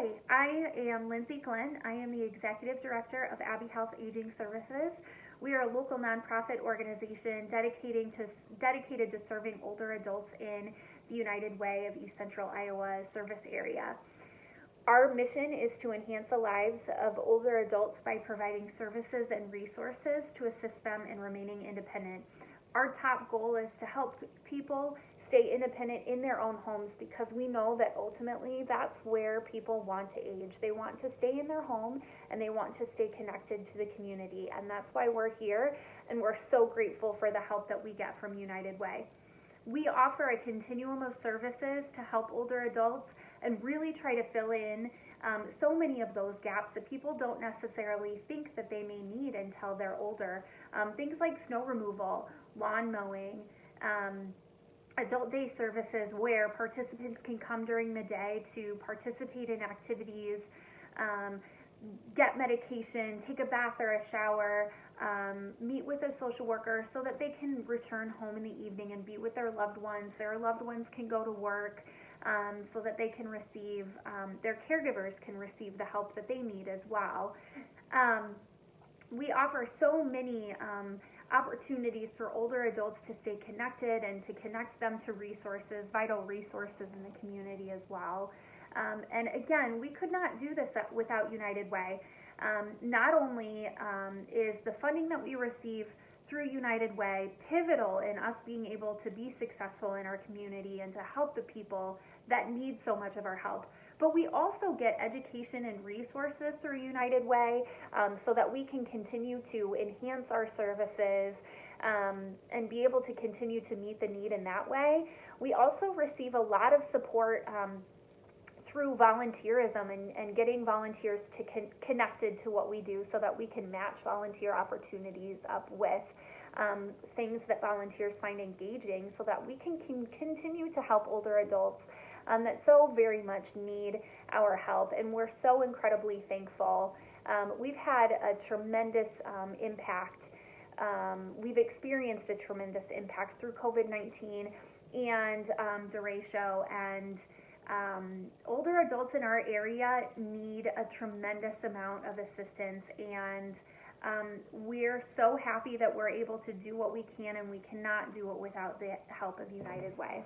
Hi, I am Lindsay Glenn. I am the Executive Director of Abbe Health Aging Services. We are a local nonprofit organization dedicating to, dedicated to serving older adults in the United Way of East Central Iowa service area. Our mission is to enhance the lives of older adults by providing services and resources to assist them in remaining independent. Our top goal is to help people stay independent in their own homes because we know that ultimately that's where people want to age. They want to stay in their home and they want to stay connected to the community. And that's why we're here and we're so grateful for the help that we get from United Way. We offer a continuum of services to help older adults and really try to fill in um, so many of those gaps that people don't necessarily think that they may need until they're older. Um, things like snow removal, lawn mowing, um, adult day services where participants can come during the day to participate in activities, um, get medication, take a bath or a shower, um, meet with a social worker so that they can return home in the evening and be with their loved ones. Their loved ones can go to work um, so that they can receive, um, their caregivers can receive the help that they need as well. Um, we offer so many um, opportunities for older adults to stay connected and to connect them to resources, vital resources in the community as well. Um, and again, we could not do this without United Way. Um, not only um, is the funding that we receive through United Way pivotal in us being able to be successful in our community and to help the people that need so much of our help, but we also get education and resources through United Way um, so that we can continue to enhance our services um, and be able to continue to meet the need in that way. We also receive a lot of support um, through volunteerism and, and getting volunteers to con- connected to what we do so that we can match volunteer opportunities up with um, things that volunteers find engaging so that we can, can continue to help older adults um, that so very much need our help, and we're so incredibly thankful. Um, we've had a tremendous um, impact. Um, we've experienced a tremendous impact through COVID 19 and um, derecho and um, older adults in our area need a tremendous amount of assistance and um, we're so happy that we're able to do what we can and we cannot do it without the help of United Way.